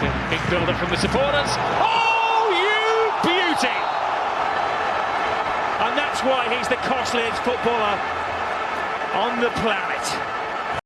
the big build-up from the supporters. Oh, you beauty! And that's why he's the costliest footballer on the planet.